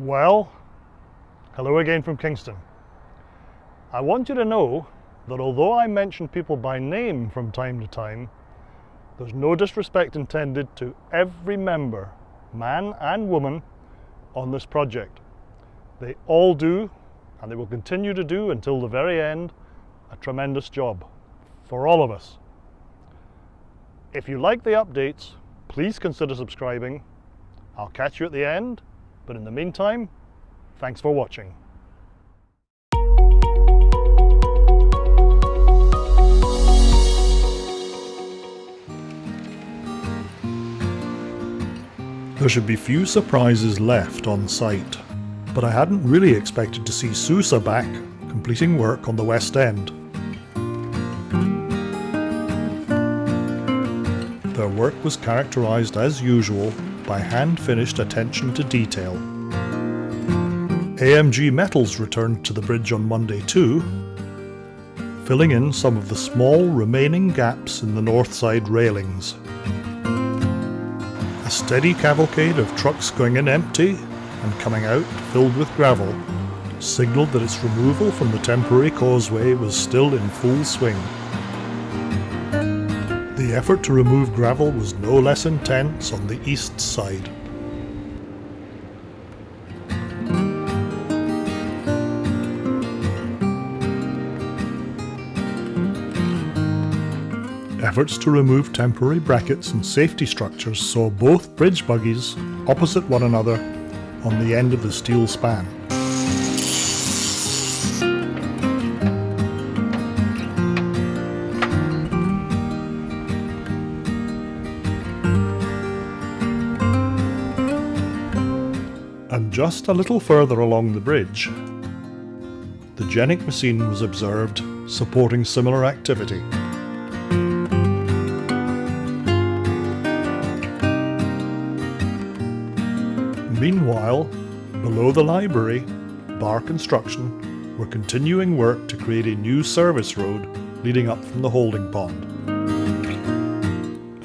Well, hello again from Kingston. I want you to know that although I mention people by name from time to time, there's no disrespect intended to every member, man and woman, on this project. They all do, and they will continue to do until the very end, a tremendous job for all of us. If you like the updates, please consider subscribing. I'll catch you at the end, but in the meantime, thanks for watching. There should be few surprises left on site, but I hadn't really expected to see Sousa back, completing work on the West End. Their work was characterised as usual by hand-finished attention to detail. AMG Metals returned to the bridge on Monday too, filling in some of the small remaining gaps in the north side railings. A steady cavalcade of trucks going in empty and coming out filled with gravel signalled that its removal from the temporary causeway was still in full swing. The effort to remove gravel was no less intense on the east side. Efforts to remove temporary brackets and safety structures saw both bridge buggies opposite one another on the end of the steel span. And just a little further along the bridge, the GENIC machine was observed supporting similar activity. Meanwhile, below the library, Bar Construction were continuing work to create a new service road leading up from the holding pond.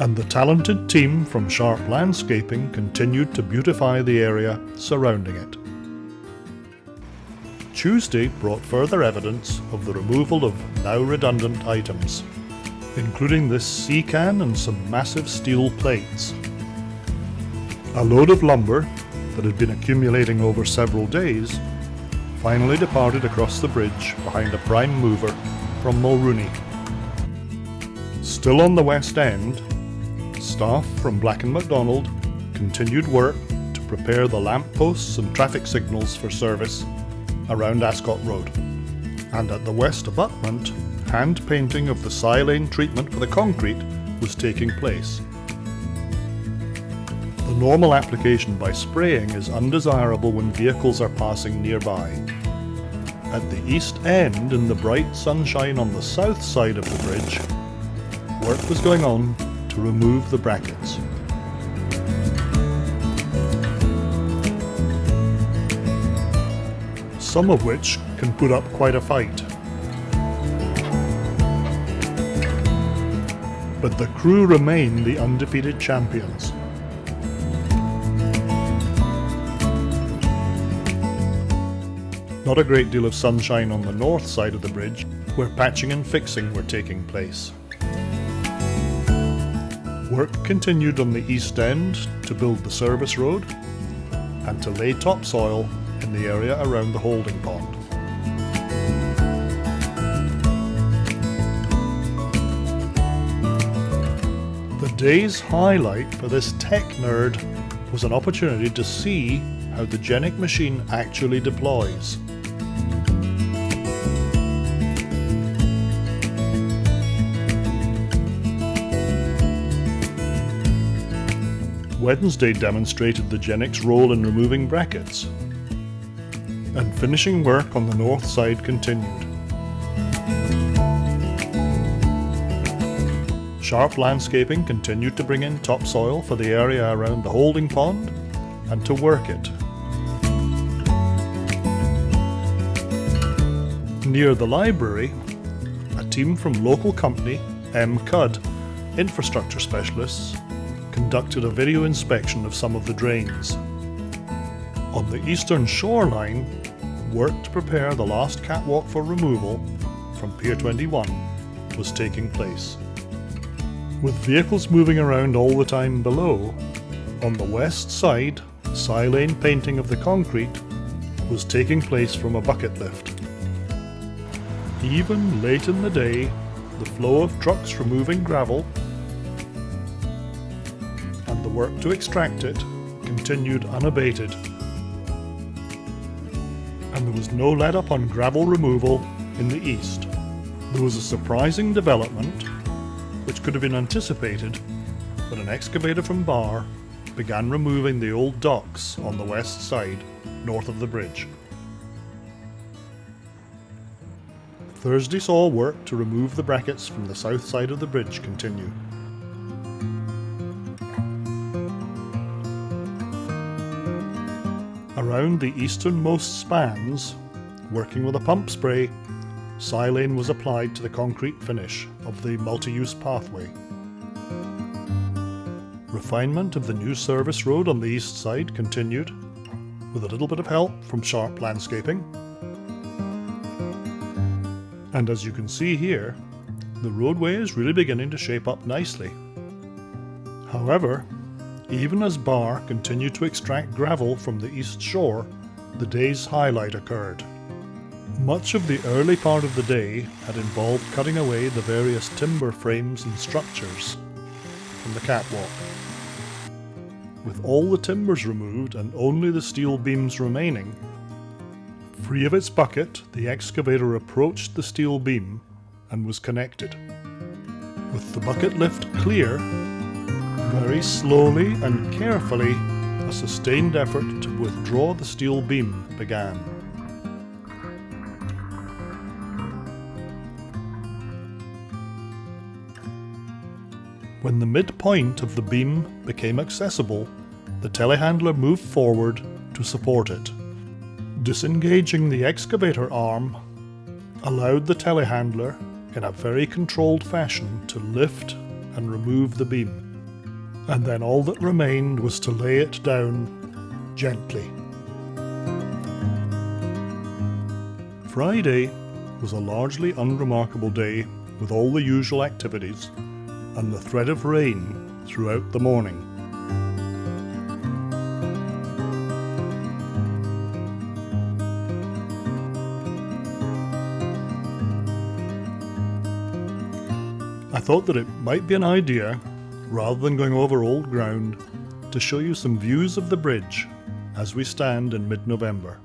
And the talented team from Sharp Landscaping continued to beautify the area surrounding it. Tuesday brought further evidence of the removal of now redundant items, including this sea can and some massive steel plates. A load of lumber that had been accumulating over several days finally departed across the bridge behind a prime mover from Mulrooney. Still on the west end, staff from Black & McDonald continued work to prepare the lampposts and traffic signals for service around Ascot Road. And at the west abutment, hand painting of the silane treatment for the concrete was taking place. The normal application by spraying is undesirable when vehicles are passing nearby. At the east end, in the bright sunshine on the south side of the bridge, work was going on to remove the brackets. Some of which can put up quite a fight. But the crew remain the undefeated champions. Not a great deal of sunshine on the north side of the bridge, where patching and fixing were taking place. Work continued on the east end to build the service road and to lay topsoil in the area around the holding pond. The day's highlight for this tech nerd was an opportunity to see how the GENIC machine actually deploys. Wednesday demonstrated the GENIC's role in removing brackets, and finishing work on the north side continued. Sharp Landscaping continued to bring in topsoil for the area around the holding pond and to work it. Near the library, a team from local company M. Cudd, infrastructure specialists, conducted a video inspection of some of the drains. On the eastern shoreline, work to prepare the last catwalk for removal from Pier 21 was taking place. With vehicles moving around all the time below, on the west side, silane painting of the concrete was taking place from a bucket lift. Even late in the day, the flow of trucks removing gravel work to extract it continued unabated. And there was no let up on gravel removal in the east. There was a surprising development, which could have been anticipated, when an excavator from Bar began removing the old docks on the west side, north of the bridge. Thursday saw work to remove the brackets from the south side of the bridge continue. Around the easternmost spans, working with a pump spray, silane was applied to the concrete finish of the multi-use pathway. Refinement of the new service road on the east side continued, with a little bit of help from Sharp Landscaping. And as you can see here, the roadway is really beginning to shape up nicely. However, even as Barr continued to extract gravel from the east shore, the day's highlight occurred. Much of the early part of the day had involved cutting away the various timber frames and structures from the catwalk. With all the timbers removed and only the steel beams remaining, free of its bucket, the excavator approached the steel beam and was connected. With the bucket lift clear, very slowly and carefully, a sustained effort to withdraw the steel beam began. When the midpoint of the beam became accessible, the telehandler moved forward to support it. Disengaging the excavator arm allowed the telehandler, in a very controlled fashion, to lift and remove the beam and then all that remained was to lay it down gently. Friday was a largely unremarkable day with all the usual activities and the threat of rain throughout the morning. I thought that it might be an idea rather than going over old ground, to show you some views of the bridge as we stand in mid-November.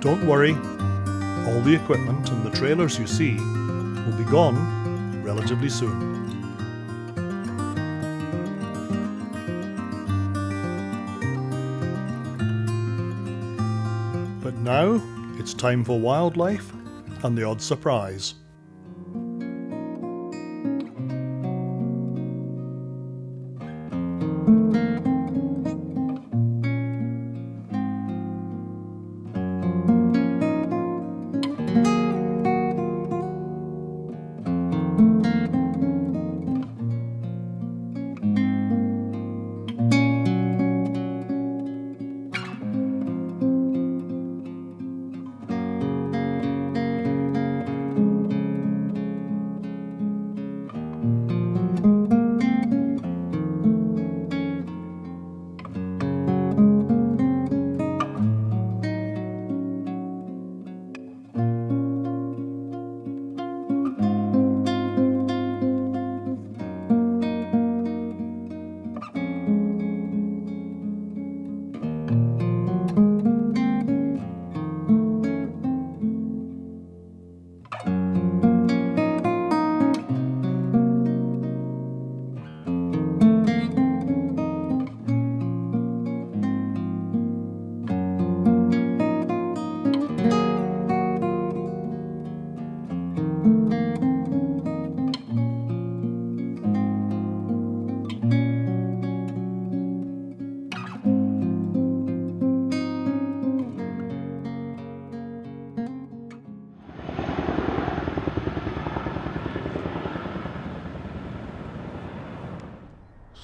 Don't worry, all the equipment and the trailers you see will be gone relatively soon. Now, it's time for wildlife and the odd surprise.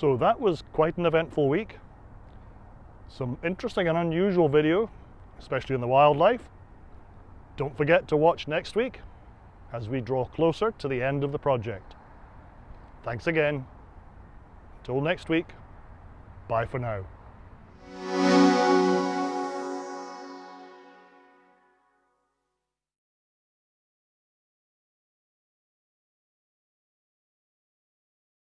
So that was quite an eventful week. Some interesting and unusual video, especially in the wildlife. Don't forget to watch next week as we draw closer to the end of the project. Thanks again. Till next week, bye for now.